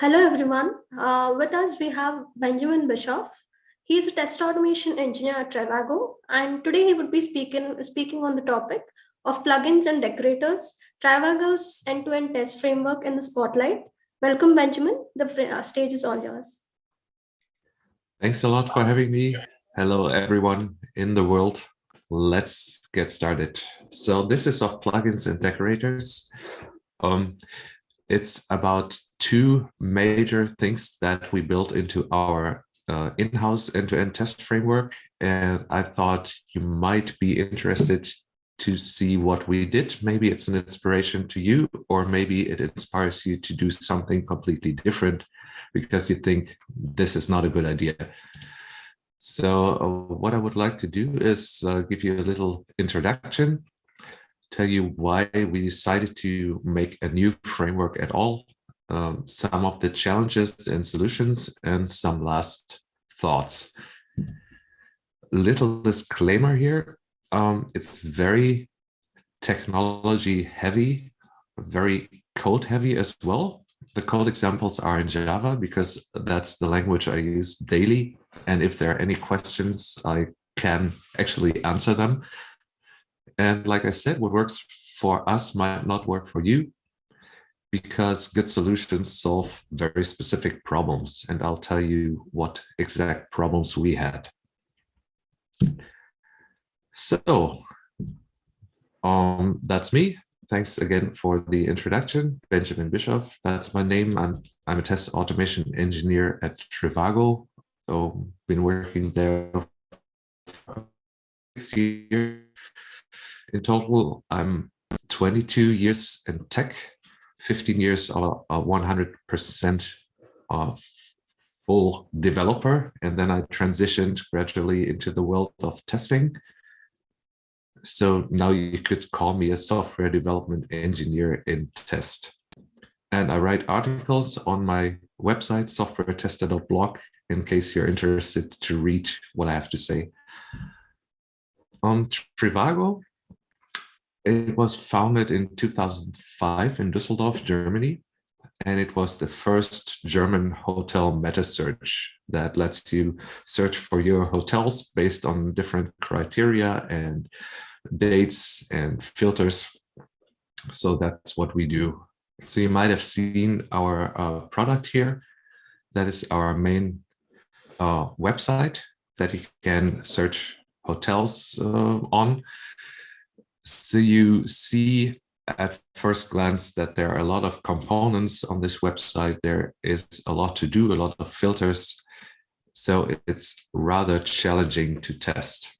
hello everyone. Uh, with us we have Benjamin Bischoff. He's a test automation engineer at Trivago, and today he would be speaking speaking on the topic of plugins and decorators, Trivago's end-to-end test framework in the spotlight. Welcome, Benjamin. The uh, stage is all yours. Thanks a lot for having me. Hello, everyone in the world. Let's get started. So this is of plugins and decorators. Um, it's about two major things that we built into our uh, in-house end-to-end test framework. And I thought you might be interested to see what we did. Maybe it's an inspiration to you, or maybe it inspires you to do something completely different because you think this is not a good idea. So uh, what I would like to do is uh, give you a little introduction, tell you why we decided to make a new framework at all, um, some of the challenges and solutions, and some last thoughts. Little disclaimer here, um, it's very technology heavy, very code heavy as well. The code examples are in Java because that's the language I use daily and if there are any questions, I can actually answer them. And like I said, what works for us might not work for you because good solutions solve very specific problems. And I'll tell you what exact problems we had. So um, that's me. Thanks again for the introduction. Benjamin Bischoff, that's my name. I'm, I'm a test automation engineer at Trivago, so been working there six years. In total, I'm 22 years in tech, 15 years are 100% uh, full developer, and then I transitioned gradually into the world of testing. So now you could call me a software development engineer in test. And I write articles on my website, softwaretester.blog, in case you're interested to read what I have to say. On Trivago, it was founded in 2005 in Düsseldorf, Germany, and it was the first German hotel meta search that lets you search for your hotels based on different criteria and dates and filters. So that's what we do. So you might have seen our uh, product here. That is our main uh, website that you can search hotels uh, on. So you see at first glance that there are a lot of components on this website. There is a lot to do, a lot of filters. So it's rather challenging to test.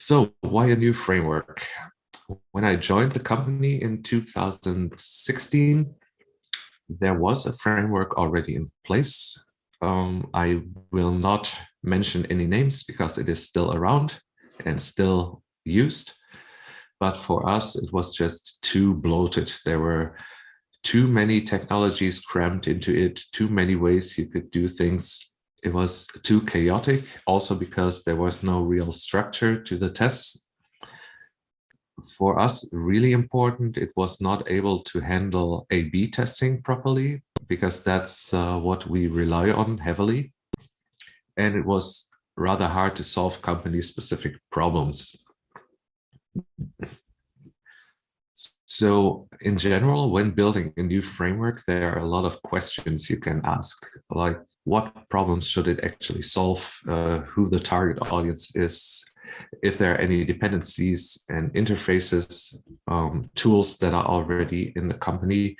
So why a new framework? When I joined the company in 2016, there was a framework already in place. Um, I will not mention any names because it is still around and still used. But for us, it was just too bloated. There were too many technologies crammed into it, too many ways you could do things. It was too chaotic, also because there was no real structure to the tests for us really important. It was not able to handle A-B testing properly because that's uh, what we rely on heavily. And it was rather hard to solve company specific problems. So in general, when building a new framework, there are a lot of questions you can ask, like what problems should it actually solve, uh, who the target audience is, if there are any dependencies and interfaces, um, tools that are already in the company.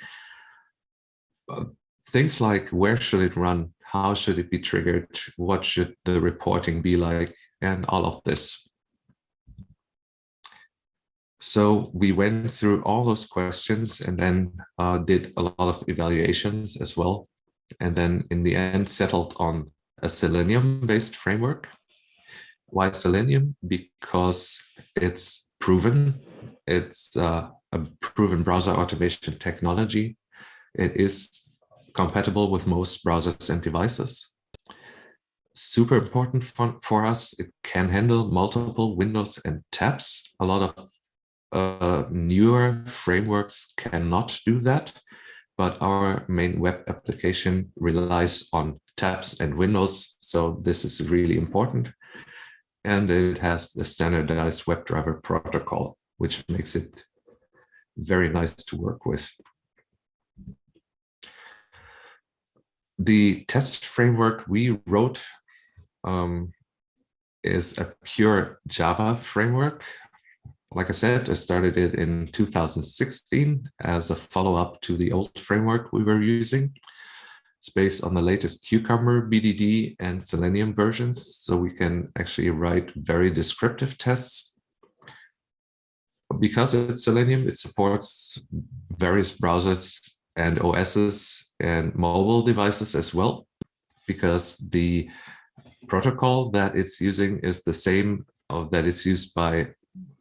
Uh, things like where should it run? How should it be triggered? What should the reporting be like? And all of this. So we went through all those questions and then uh, did a lot of evaluations as well. And then in the end settled on a Selenium based framework why Selenium? Because it's proven. It's uh, a proven browser automation technology. It is compatible with most browsers and devices. Super important for, for us, it can handle multiple windows and tabs. A lot of uh, newer frameworks cannot do that. but our main web application relies on tabs and windows. So this is really important. And it has the standardized WebDriver protocol, which makes it very nice to work with. The test framework we wrote um, is a pure Java framework. Like I said, I started it in 2016 as a follow-up to the old framework we were using. It's based on the latest Cucumber, BDD, and Selenium versions, so we can actually write very descriptive tests. Because it's Selenium, it supports various browsers and OSs and mobile devices as well, because the protocol that it's using is the same uh, that it's used by,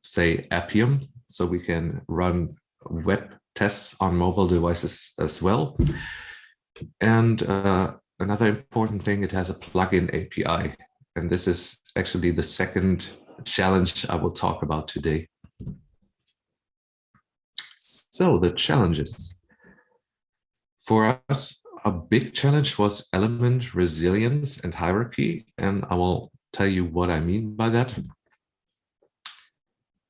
say, Appium. So we can run web tests on mobile devices as well. And uh, another important thing, it has a plugin API. And this is actually the second challenge I will talk about today. So the challenges. For us, a big challenge was element resilience and hierarchy, and I will tell you what I mean by that.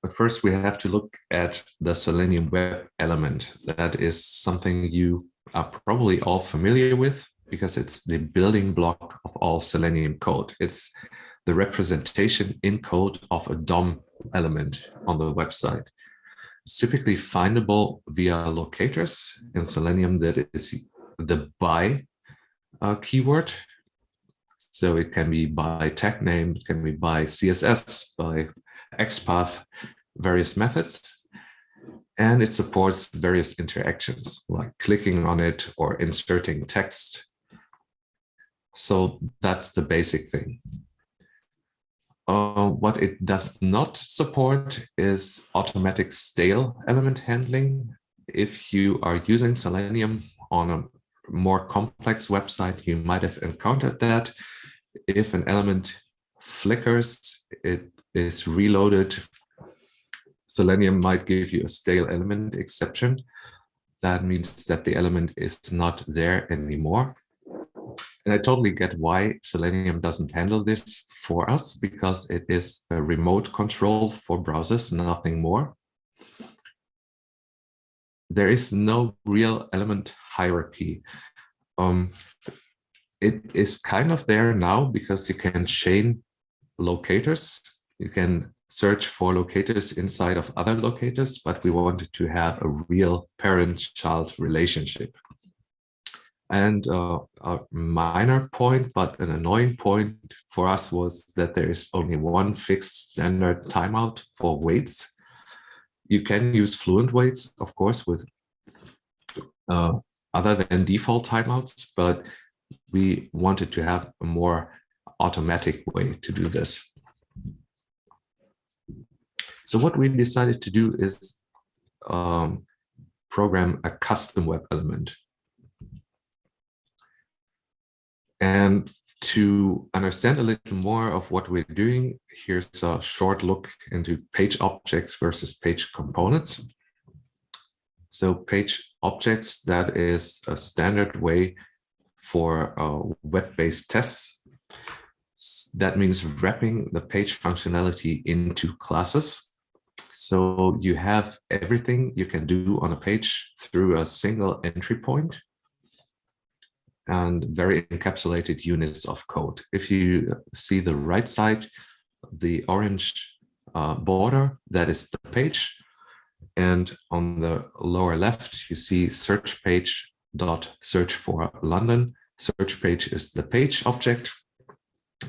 But first, we have to look at the Selenium web element. That is something you are probably all familiar with because it's the building block of all Selenium code. It's the representation in code of a DOM element on the website. Typically findable via locators in Selenium that is the by uh, keyword. So it can be by tag name, it can be by CSS, by XPath, various methods. And it supports various interactions like clicking on it or inserting text. So that's the basic thing. Uh, what it does not support is automatic stale element handling. If you are using Selenium on a more complex website, you might have encountered that. If an element flickers, it is reloaded. Selenium might give you a stale element exception. That means that the element is not there anymore. And I totally get why Selenium doesn't handle this for us because it is a remote control for browsers, nothing more. There is no real element hierarchy. Um, it is kind of there now because you can chain locators. You can search for locators inside of other locators, but we wanted to have a real parent-child relationship. And uh, a minor point, but an annoying point for us was that there is only one fixed standard timeout for waits. You can use fluent waits, of course, with uh, other than default timeouts, but we wanted to have a more automatic way to do this. So what we decided to do is um, program a custom web element. And to understand a little more of what we're doing, here's a short look into page objects versus page components. So page objects, that is a standard way for uh, web-based tests. That means wrapping the page functionality into classes. So you have everything you can do on a page through a single entry point and very encapsulated units of code. If you see the right side, the orange uh, border, that is the page. And on the lower left, you see search page dot search for London. Search page is the page object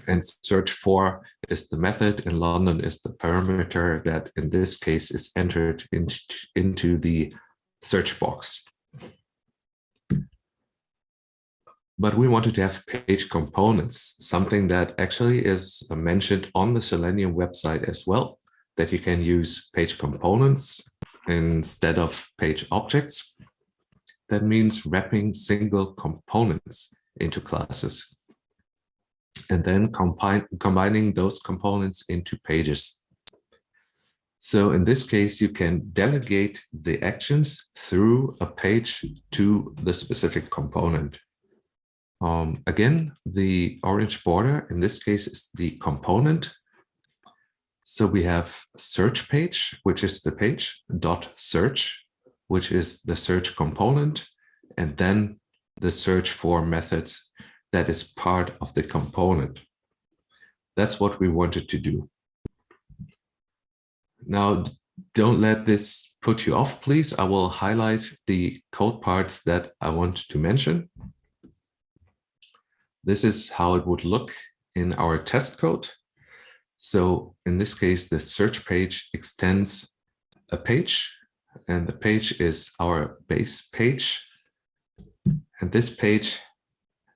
and search for is the method and London is the parameter that in this case is entered into, into the search box. But we wanted to have page components, something that actually is mentioned on the Selenium website as well, that you can use page components instead of page objects. That means wrapping single components into classes and then combining those components into pages. So in this case, you can delegate the actions through a page to the specific component. Um, again, the orange border in this case is the component. So we have search page, which is the page, dot search, which is the search component, and then the search for methods that is part of the component. That's what we wanted to do. Now, don't let this put you off, please. I will highlight the code parts that I want to mention. This is how it would look in our test code. So in this case, the search page extends a page and the page is our base page. And this page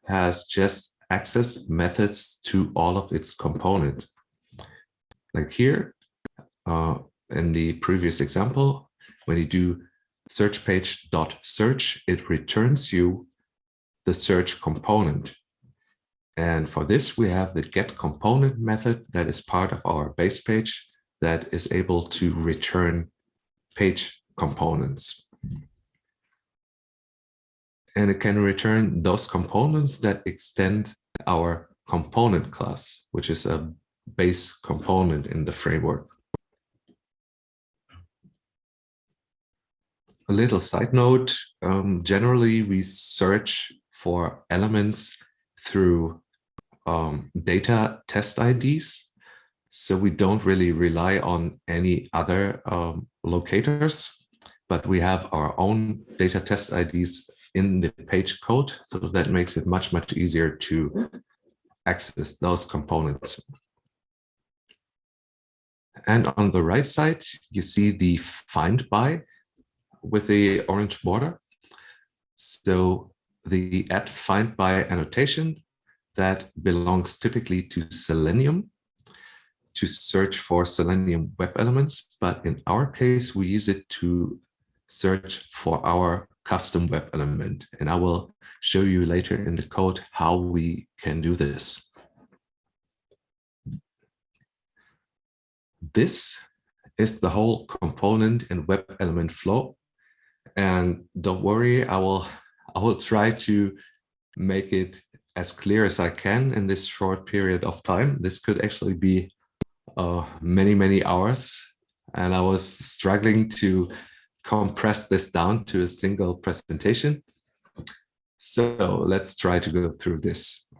has just access methods to all of its components. Like here, uh, in the previous example, when you do search page dot search, it returns you the search component. And for this, we have the get component method that is part of our base page that is able to return page components. And it can return those components that extend our component class, which is a base component in the framework. A little side note, um, generally we search for elements through um, data test IDs. So we don't really rely on any other um, locators, but we have our own data test IDs in the page code. So that makes it much, much easier to access those components. And on the right side, you see the find by with the orange border. So the add find by annotation that belongs typically to Selenium to search for Selenium web elements. But in our case, we use it to search for our custom web element. And I will show you later in the code how we can do this. This is the whole component and web element flow. And don't worry, I will I will try to make it as clear as I can in this short period of time. This could actually be uh, many, many hours. And I was struggling to compress this down to a single presentation. So let's try to go through this.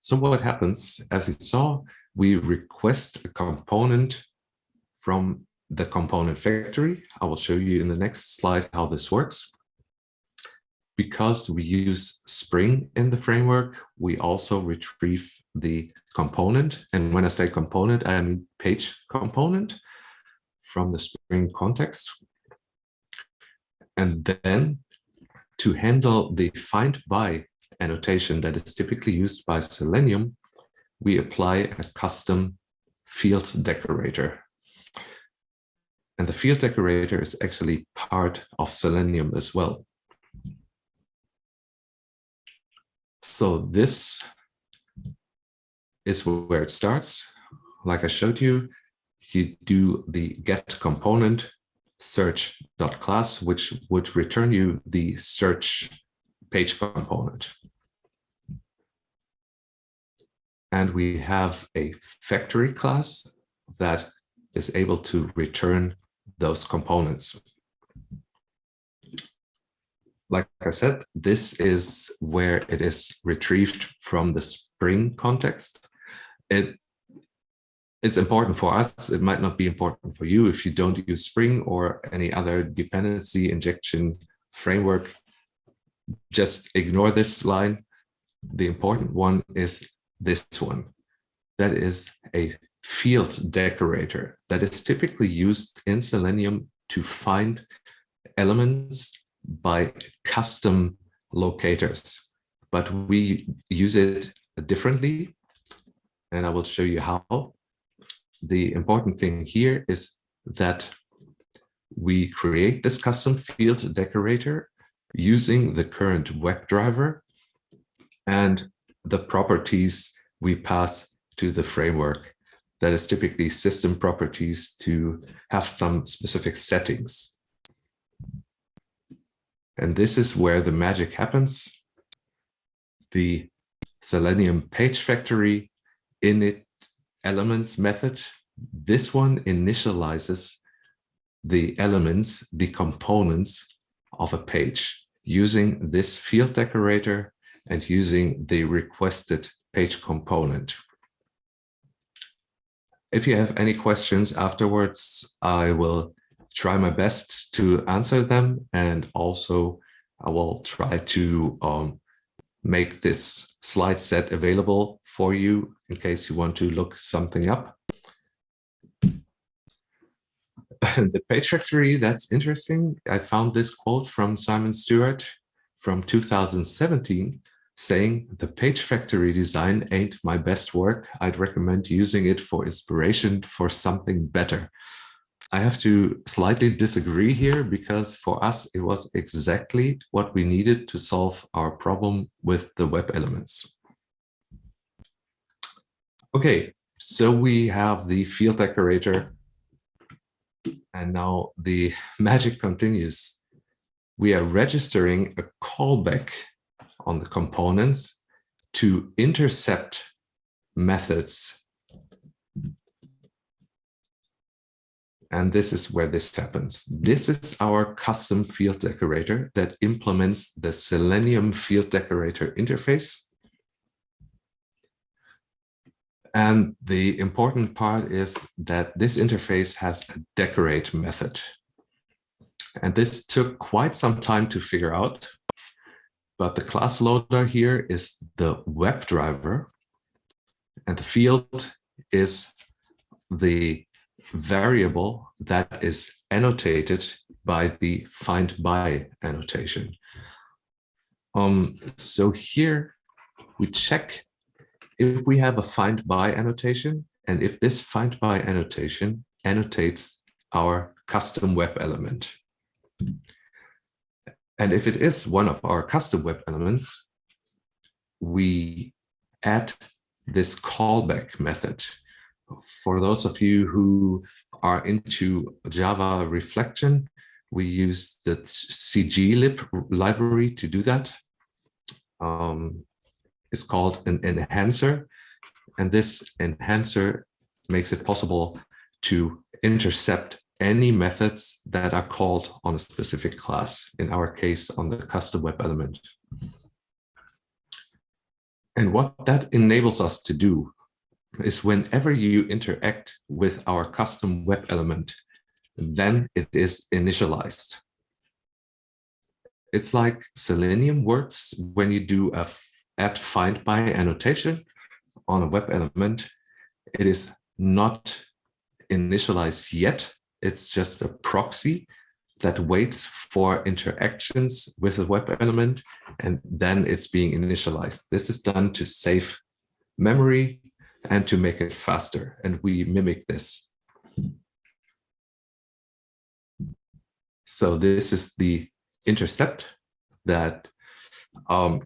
So what happens, as you saw, we request a component from the component factory. I will show you in the next slide how this works because we use Spring in the framework, we also retrieve the component. And when I say component, I mean page component from the Spring context. And then to handle the find by annotation that is typically used by Selenium, we apply a custom field decorator. And the field decorator is actually part of Selenium as well. So this is where it starts. Like I showed you, you do the get component search.class, which would return you the search page component. And we have a factory class that is able to return those components like I said, this is where it is retrieved from the Spring context. It it's important for us. It might not be important for you if you don't use Spring or any other dependency injection framework. Just ignore this line. The important one is this one. That is a field decorator that is typically used in Selenium to find elements by custom locators, but we use it differently. And I will show you how. The important thing here is that we create this custom field decorator using the current WebDriver and the properties we pass to the framework. that is typically system properties to have some specific settings. And this is where the magic happens. The Selenium page factory init elements method, this one initializes the elements, the components of a page using this field decorator and using the requested page component. If you have any questions afterwards, I will try my best to answer them. And also I will try to um, make this slide set available for you in case you want to look something up. the page factory, that's interesting. I found this quote from Simon Stewart from 2017 saying the page factory design ain't my best work. I'd recommend using it for inspiration for something better. I have to slightly disagree here because for us, it was exactly what we needed to solve our problem with the web elements. Okay, so we have the field decorator and now the magic continues. We are registering a callback on the components to intercept methods. And this is where this happens. This is our custom field decorator that implements the Selenium field decorator interface. And the important part is that this interface has a decorate method. And this took quite some time to figure out but the class loader here is the WebDriver and the field is the variable that is annotated by the find by annotation. Um, so here we check if we have a find by annotation and if this find by annotation annotates our custom web element. And if it is one of our custom web elements, we add this callback method. For those of you who are into Java reflection, we use the cglib library to do that. Um, it's called an enhancer, and this enhancer makes it possible to intercept any methods that are called on a specific class, in our case, on the custom web element. And what that enables us to do is whenever you interact with our custom web element, then it is initialized. It's like Selenium works when you do a add find by annotation on a web element. It is not initialized yet it's just a proxy that waits for interactions with a web element, and then it's being initialized. This is done to save memory and to make it faster, and we mimic this. So this is the intercept that um,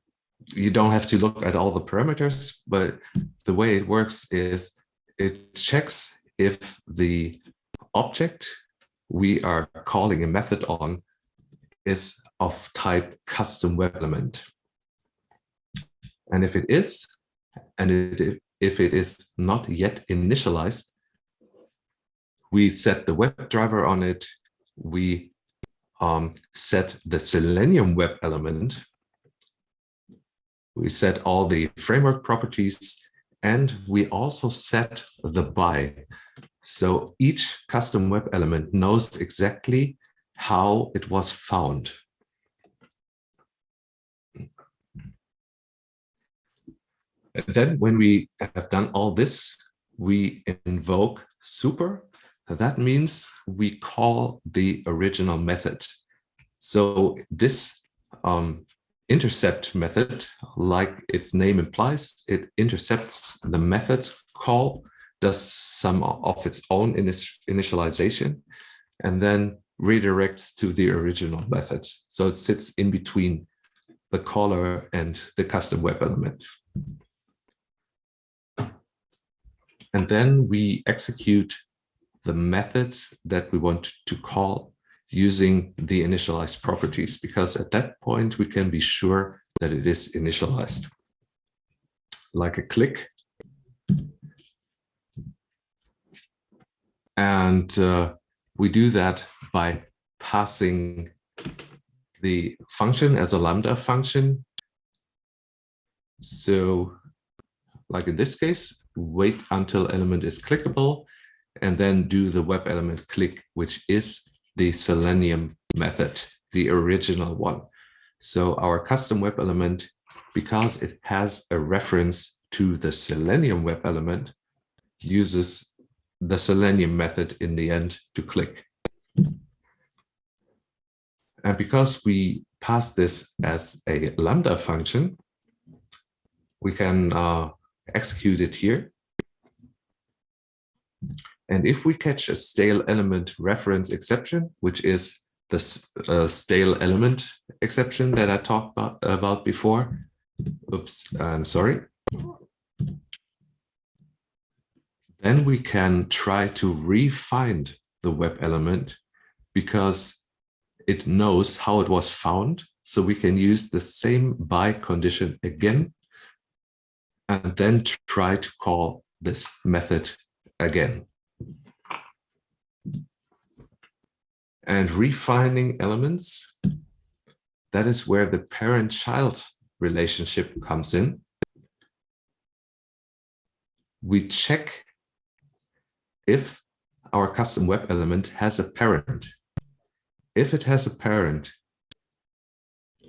you don't have to look at all the parameters, but the way it works is it checks if the object we are calling a method on is of type custom web element. And if it is, and it, if it is not yet initialized, we set the web driver on it, we um, set the Selenium web element, we set all the framework properties, and we also set the by. So each custom web element knows exactly how it was found. Then when we have done all this, we invoke super. That means we call the original method. So this um, intercept method, like its name implies, it intercepts the method call does some of its own initialization and then redirects to the original method. So it sits in between the caller and the custom web element. And then we execute the methods that we want to call using the initialized properties, because at that point we can be sure that it is initialized. Like a click. And uh, we do that by passing the function as a Lambda function. So like in this case, wait until element is clickable and then do the web element click, which is the Selenium method, the original one. So our custom web element, because it has a reference to the Selenium web element, uses the Selenium method in the end to click. And because we pass this as a Lambda function, we can uh, execute it here. And if we catch a stale element reference exception, which is the uh, stale element exception that I talked about, about before, oops, I'm sorry. Then we can try to re-find the web element because it knows how it was found. So we can use the same by condition again, and then try to call this method again. And refining elements, that is where the parent-child relationship comes in. We check if our custom web element has a parent if it has a parent,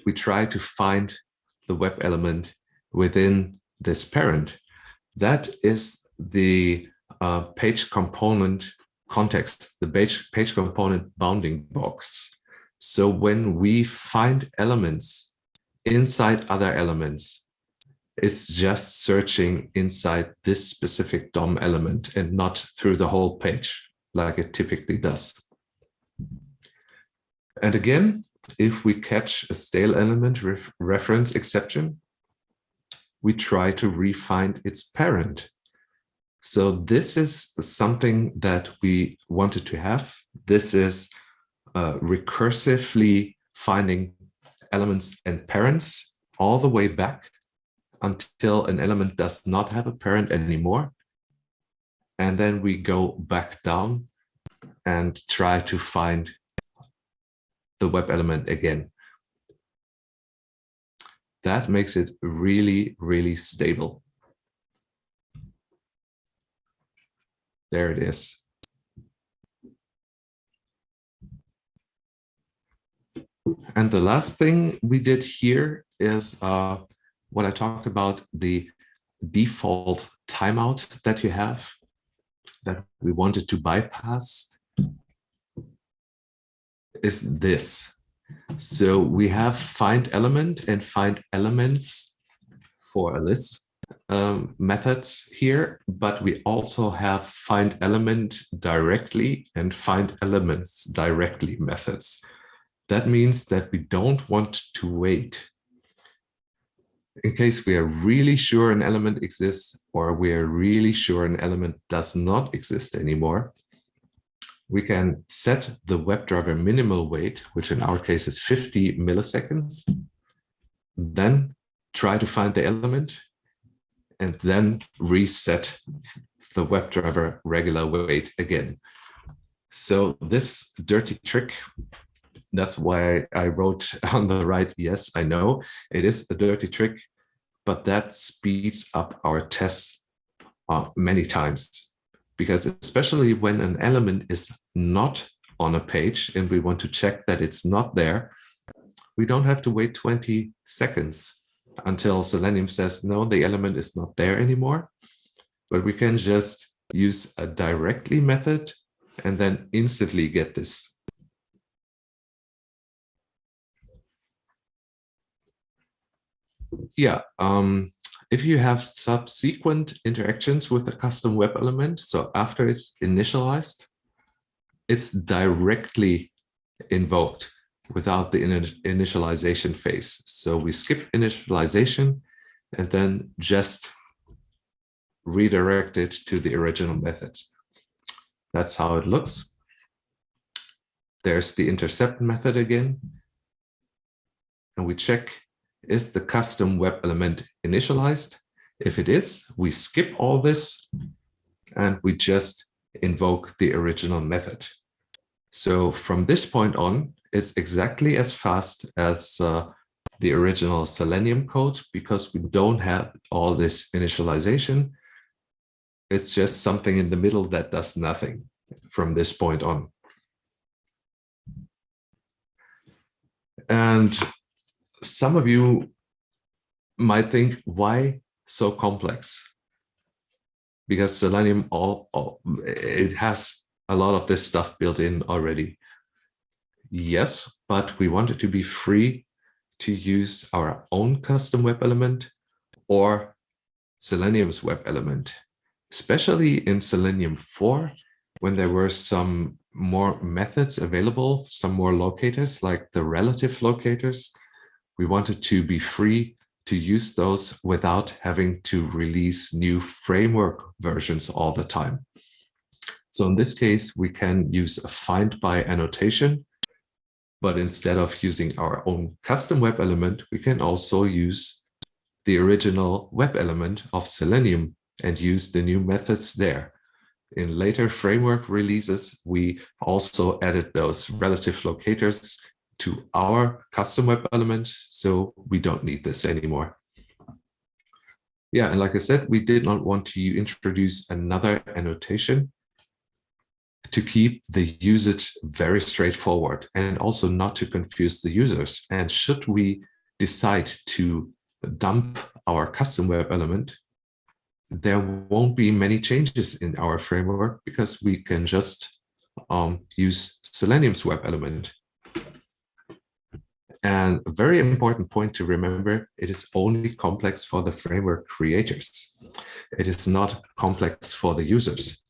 we try to find the web element within this parent. That is the uh, page component context, the page, page component bounding box. So when we find elements inside other elements, it's just searching inside this specific DOM element and not through the whole page like it typically does. And again, if we catch a stale element ref reference exception, we try to re-find its parent. So this is something that we wanted to have. This is uh, recursively finding elements and parents all the way back until an element does not have a parent anymore. And then we go back down and try to find the web element again. That makes it really, really stable. There it is. And the last thing we did here is uh, what I talked about, the default timeout that you have that we wanted to bypass is this. So we have find element and find elements for a list um, methods here, but we also have find element directly and find elements directly methods. That means that we don't want to wait in case we are really sure an element exists or we are really sure an element does not exist anymore, we can set the WebDriver minimal wait, which in our case is 50 milliseconds, then try to find the element, and then reset the WebDriver regular wait again. So this dirty trick, that's why I wrote on the right, yes, I know, it is a dirty trick, but that speeds up our tests uh, many times because especially when an element is not on a page and we want to check that it's not there, we don't have to wait 20 seconds until Selenium says, no, the element is not there anymore. But we can just use a directly method and then instantly get this. Yeah, um, if you have subsequent interactions with the custom web element, so after it's initialized, it's directly invoked without the initialization phase. So we skip initialization and then just redirect it to the original method. That's how it looks. There's the intercept method again. And we check, is the custom web element initialized? If it is, we skip all this and we just invoke the original method. So from this point on, it's exactly as fast as uh, the original Selenium code because we don't have all this initialization. It's just something in the middle that does nothing from this point on. And some of you might think, why so complex? Because Selenium, all, all it has a lot of this stuff built in already. Yes, but we want it to be free to use our own custom web element or Selenium's web element, especially in Selenium 4, when there were some more methods available, some more locators like the relative locators, we wanted to be free to use those without having to release new framework versions all the time. So in this case, we can use a find by annotation, but instead of using our own custom web element, we can also use the original web element of Selenium and use the new methods there. In later framework releases, we also added those relative locators to our custom web element, so we don't need this anymore. Yeah, and like I said, we did not want to introduce another annotation to keep the usage very straightforward and also not to confuse the users. And should we decide to dump our custom web element, there won't be many changes in our framework because we can just um, use Selenium's web element. And a very important point to remember, it is only complex for the framework creators. It is not complex for the users.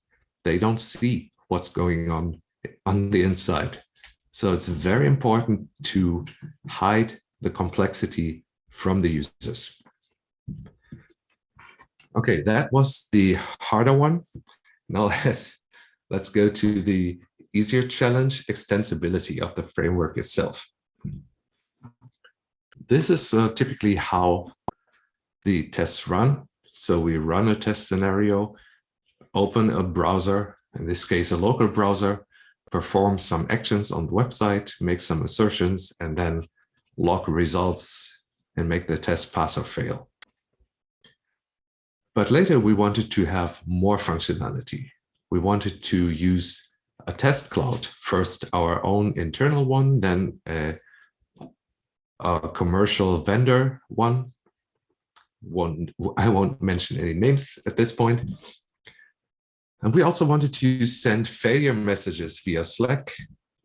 They don't see what's going on on the inside. So it's very important to hide the complexity from the users. Okay, that was the harder one. Now let's, let's go to the easier challenge, extensibility of the framework itself. This is uh, typically how the tests run. So we run a test scenario, open a browser, in this case, a local browser, perform some actions on the website, make some assertions, and then log results and make the test pass or fail. But later we wanted to have more functionality. We wanted to use a test cloud, first our own internal one, then a, a commercial vendor one. one. I won't mention any names at this point. And we also wanted to send failure messages via Slack.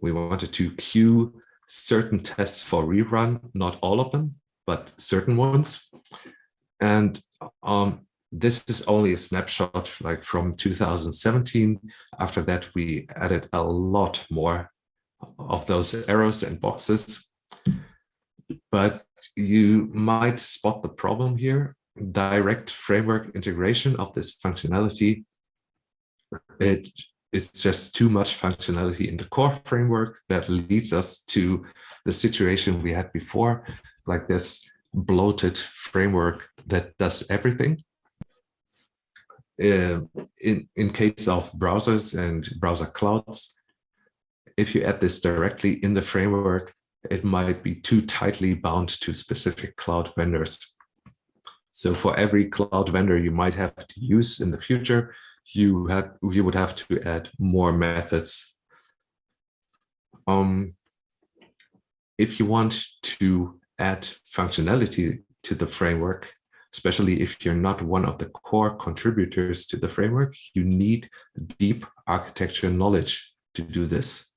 We wanted to queue certain tests for rerun, not all of them, but certain ones. And um, this is only a snapshot like from 2017. After that, we added a lot more of those arrows and boxes. But you might spot the problem here. Direct framework integration of this functionality it it's just too much functionality in the core framework that leads us to the situation we had before, like this bloated framework that does everything. Uh, in, in case of browsers and browser clouds, if you add this directly in the framework, it might be too tightly bound to specific cloud vendors. So for every cloud vendor you might have to use in the future, you had you would have to add more methods. Um, if you want to add functionality to the framework, especially if you're not one of the core contributors to the framework, you need deep architecture knowledge to do this.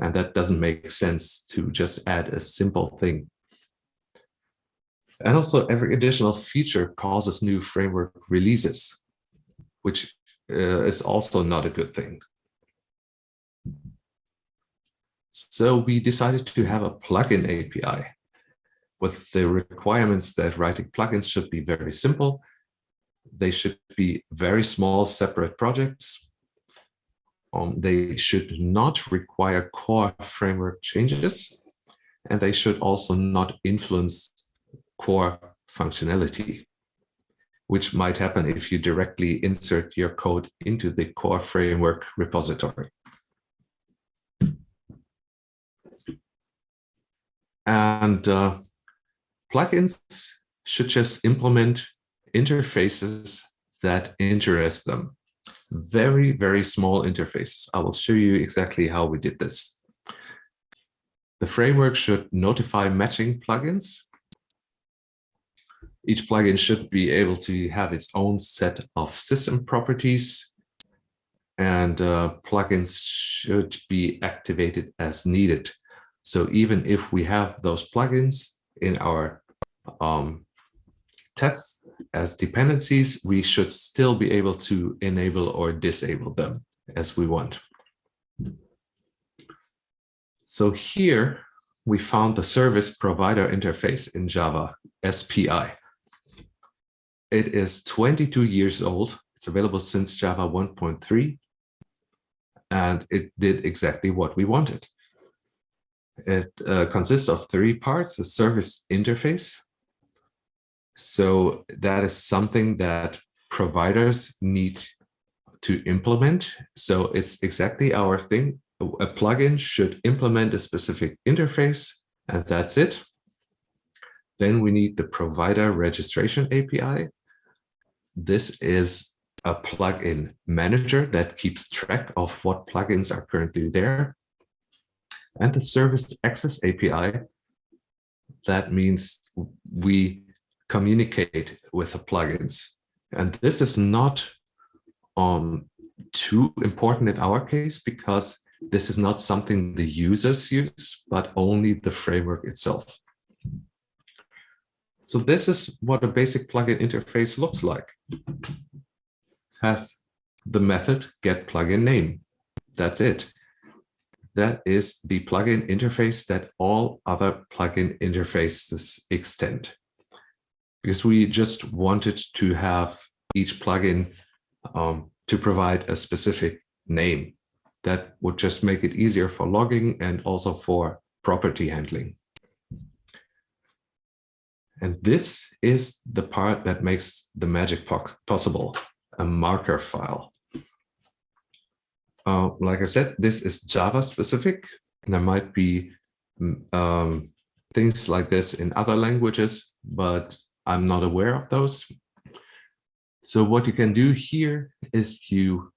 And that doesn't make sense to just add a simple thing. And also every additional feature causes new framework releases, which uh, is also not a good thing. So we decided to have a plugin API with the requirements that writing plugins should be very simple. they should be very small separate projects. Um, they should not require core framework changes, and they should also not influence core functionality, which might happen if you directly insert your code into the core framework repository. And uh, plugins should just implement interfaces that interest them. Very, very small interfaces. I will show you exactly how we did this. The framework should notify matching plugins. Each plugin should be able to have its own set of system properties and uh, plugins should be activated as needed. So even if we have those plugins in our um, tests as dependencies, we should still be able to enable or disable them as we want. So here we found the service provider interface in Java, SPI. It is 22 years old. It's available since Java 1.3, and it did exactly what we wanted. It uh, consists of three parts, a service interface, so that is something that providers need to implement. So it's exactly our thing. A plugin should implement a specific interface and that's it. Then we need the provider registration API. This is a plugin manager that keeps track of what plugins are currently there. And the service access API, that means we communicate with the plugins. And this is not um, too important in our case because this is not something the users use, but only the framework itself. So this is what a basic plugin interface looks like. Has the method get plugin name. That's it. That is the plugin interface that all other plugin interfaces extend because we just wanted to have each plugin um, to provide a specific name that would just make it easier for logging and also for property handling. And this is the part that makes the magic possible, a marker file. Uh, like I said, this is Java specific. There might be mm, um, things like this in other languages, but I'm not aware of those. So what you can do here is you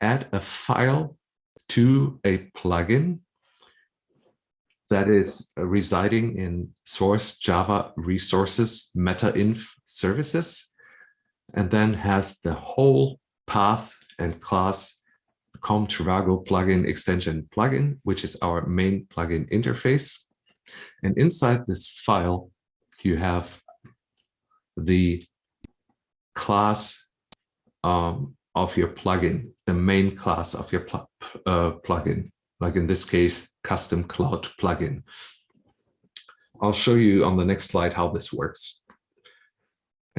add a file to a plugin that is residing in source Java resources meta-inf services, and then has the whole path and class com Trivago plugin extension plugin, which is our main plugin interface. And inside this file, you have the class um, of your plugin, the main class of your pl uh, plugin, like in this case, custom cloud plugin. I'll show you on the next slide how this works.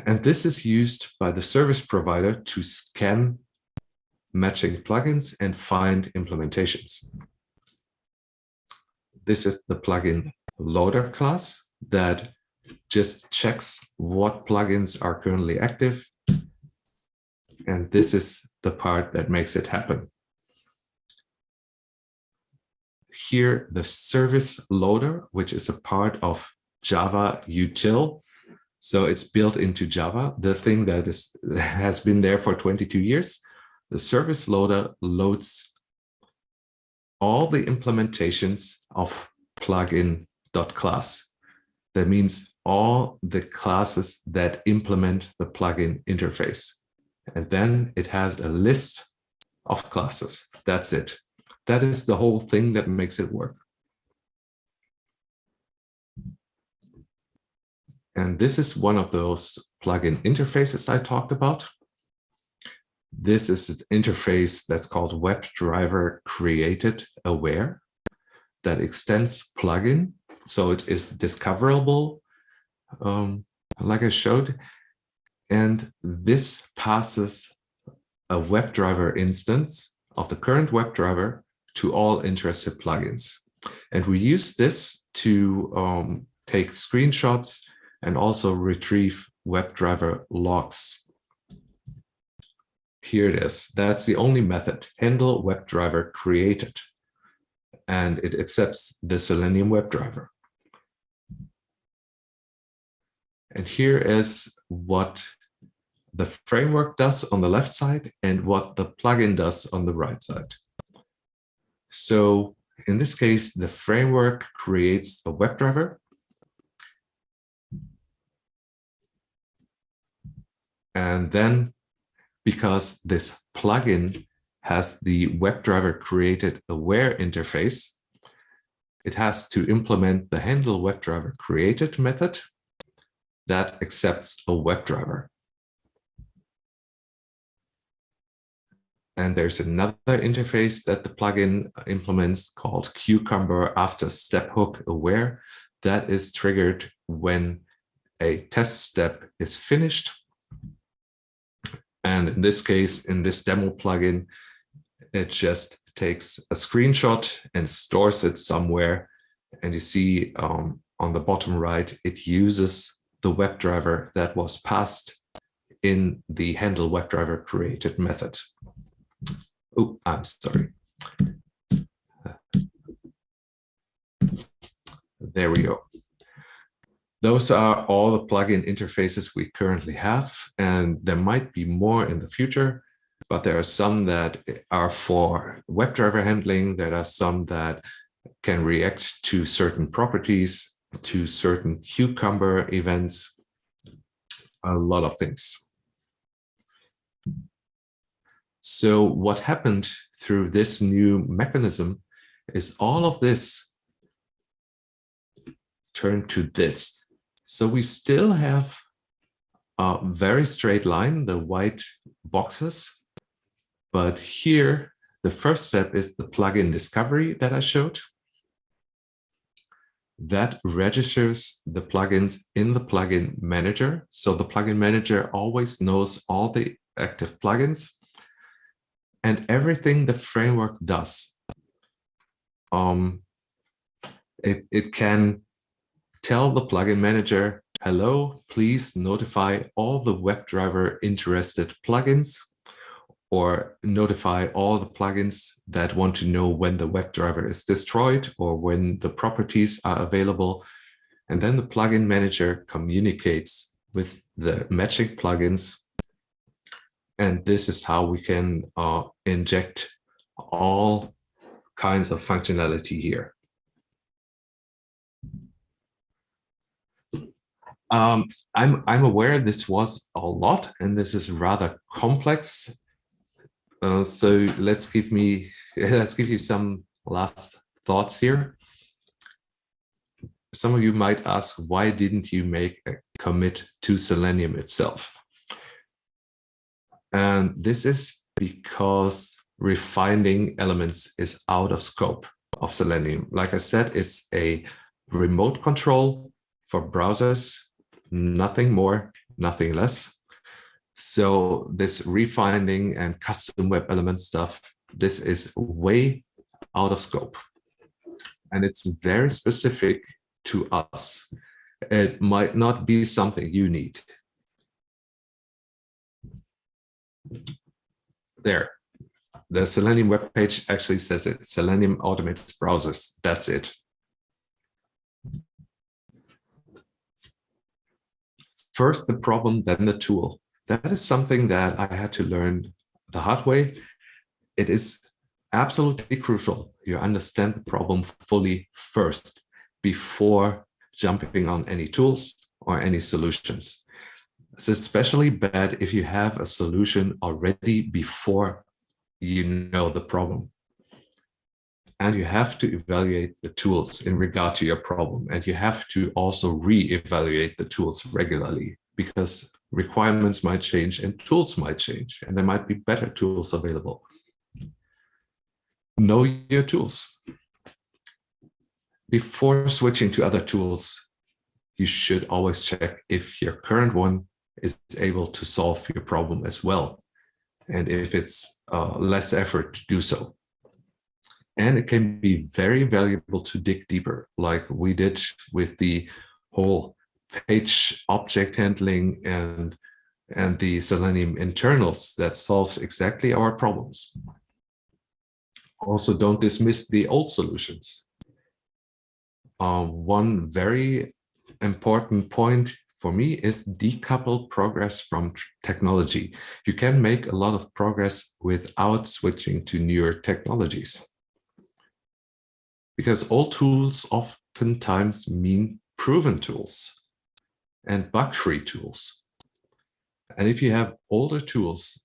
And this is used by the service provider to scan matching plugins and find implementations. This is the plugin loader class that just checks what plugins are currently active. And this is the part that makes it happen. Here, the service loader, which is a part of Java util. So it's built into Java, the thing that is has been there for 22 years. The service loader loads all the implementations of plugin.class. That means all the classes that implement the plugin interface. And then it has a list of classes. That's it. That is the whole thing that makes it work. And this is one of those plugin interfaces I talked about. This is an interface that's called WebDriver Created Aware that extends plugin. So it is discoverable um, like I showed, And this passes a WebDriver instance of the current WebDriver to all interested plugins. And we use this to um, take screenshots and also retrieve WebDriver logs. Here it is. That's the only method, handle WebDriver created. And it accepts the Selenium WebDriver. And here is what the framework does on the left side and what the plugin does on the right side. So in this case, the framework creates a WebDriver. And then because this plugin has the WebDriver created aware interface, it has to implement the handle WebDriver created method that accepts a WebDriver. And there's another interface that the plugin implements called Cucumber after step hook aware that is triggered when a test step is finished. And in this case, in this demo plugin, it just takes a screenshot and stores it somewhere. And you see um, on the bottom right, it uses the WebDriver that was passed in the handle WebDriver created method. Oh, I'm sorry. There we go. Those are all the plugin interfaces we currently have, and there might be more in the future, but there are some that are for WebDriver handling. There are some that can react to certain properties, to certain Cucumber events, a lot of things. So what happened through this new mechanism is all of this turned to this. So we still have a very straight line, the white boxes, but here the first step is the plugin discovery that I showed. That registers the plugins in the plugin manager. So the plugin manager always knows all the active plugins and everything the framework does. Um, it, it can tell the plugin manager, hello, please notify all the WebDriver interested plugins or notify all the plugins that want to know when the WebDriver is destroyed or when the properties are available. And then the plugin manager communicates with the matching plugins and this is how we can uh, inject all kinds of functionality here. Um, I'm, I'm aware this was a lot and this is rather complex. Uh, so let's give me let's give you some last thoughts here. Some of you might ask, why didn't you make a commit to Selenium itself? And this is because refining elements is out of scope of Selenium. Like I said, it's a remote control for browsers, nothing more, nothing less. So this refining and custom web element stuff, this is way out of scope. And it's very specific to us. It might not be something you need. there. The Selenium web page actually says it. Selenium automates browsers. That's it. First the problem, then the tool. That is something that I had to learn the hard way. It is absolutely crucial. You understand the problem fully first before jumping on any tools or any solutions. It's especially bad if you have a solution already before you know the problem. And you have to evaluate the tools in regard to your problem. And you have to also re-evaluate the tools regularly because requirements might change and tools might change and there might be better tools available. Know your tools. Before switching to other tools, you should always check if your current one is able to solve your problem as well. And if it's uh, less effort to do so. And it can be very valuable to dig deeper, like we did with the whole page object handling and, and the Selenium internals that solves exactly our problems. Also, don't dismiss the old solutions. Uh, one very important point for me is decouple progress from technology. You can make a lot of progress without switching to newer technologies. Because all tools oftentimes mean proven tools and bug-free tools. And if you have older tools,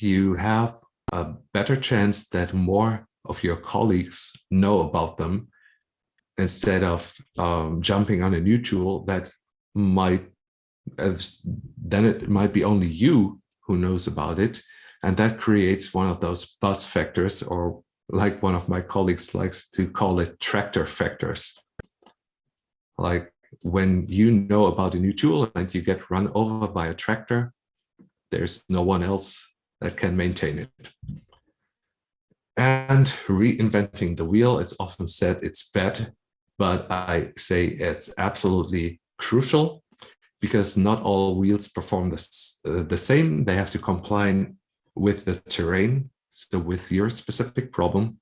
you have a better chance that more of your colleagues know about them instead of um, jumping on a new tool that might then it might be only you who knows about it and that creates one of those bus factors or like one of my colleagues likes to call it tractor factors like when you know about a new tool and you get run over by a tractor there's no one else that can maintain it and reinventing the wheel it's often said it's bad but i say it's absolutely crucial because not all wheels perform uh, the same. They have to comply with the terrain, so with your specific problem.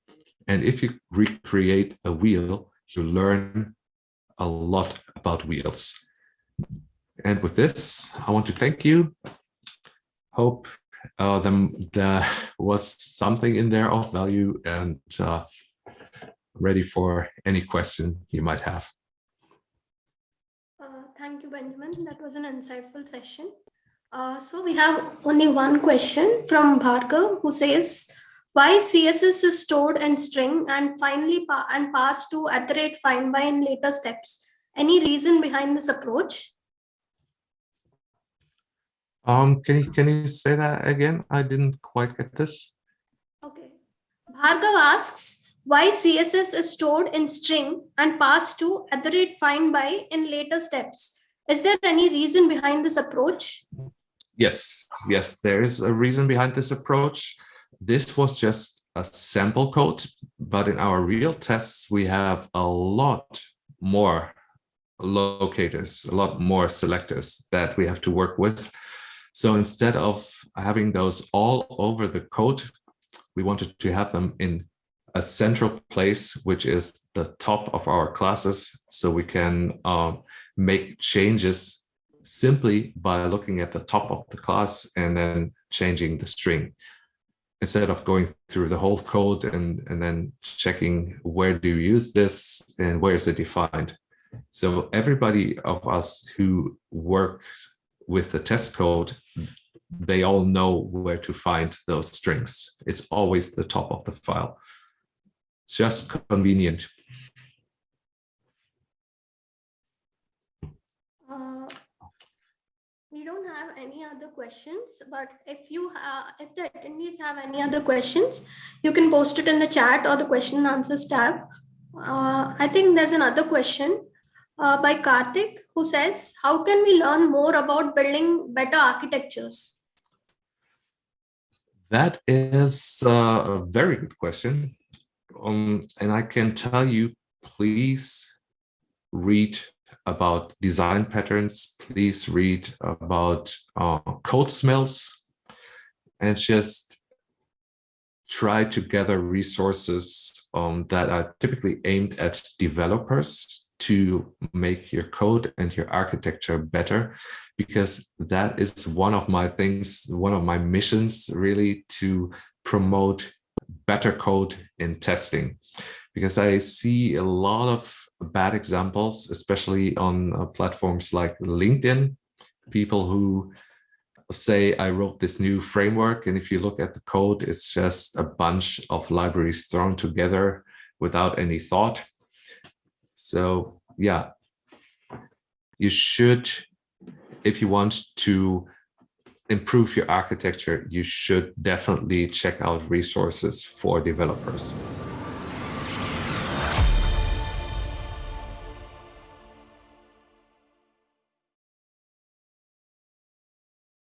And if you recreate a wheel, you learn a lot about wheels. And with this, I want to thank you. Hope uh, there was something in there of value and uh, ready for any question you might have. Thank you, Benjamin. That was an insightful session. Uh, so we have only one question from Bhargav who says, why CSS is stored in string and finally pa and passed to at the rate find by in later steps? Any reason behind this approach? Um, can you can you say that again? I didn't quite get this. Okay. Bhargav asks, why CSS is stored in string and passed to at the rate find by in later steps. Is there any reason behind this approach? Yes, yes, there is a reason behind this approach. This was just a sample code, but in our real tests, we have a lot more locators, a lot more selectors that we have to work with. So instead of having those all over the code, we wanted to have them in a central place, which is the top of our classes. So we can uh, make changes simply by looking at the top of the class and then changing the string instead of going through the whole code and, and then checking where do you use this and where is it defined. So everybody of us who work with the test code, they all know where to find those strings. It's always the top of the file It's just convenient. Uh, we don't have any other questions, but if you if the attendees have any other questions, you can post it in the chat or the question and answers tab. Uh, I think there's another question uh, by Karthik who says, how can we learn more about building better architectures? That is a very good question. Um, and I can tell you, please read about design patterns, please read about uh, code smells, and just try to gather resources um, that are typically aimed at developers to make your code and your architecture better because that is one of my things one of my missions really to promote better code in testing because I see a lot of bad examples, especially on uh, platforms like LinkedIn, people who say I wrote this new framework and if you look at the code, it's just a bunch of libraries thrown together without any thought. So yeah, you should, if you want to improve your architecture, you should definitely check out resources for developers.